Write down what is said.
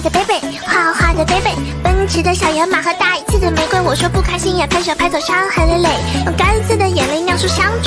的 baby，画画的 baby，奔驰的小野马和大气的玫瑰。我说不开心也拍手拍走，伤痕累累，用干涩的眼泪酿出香醇。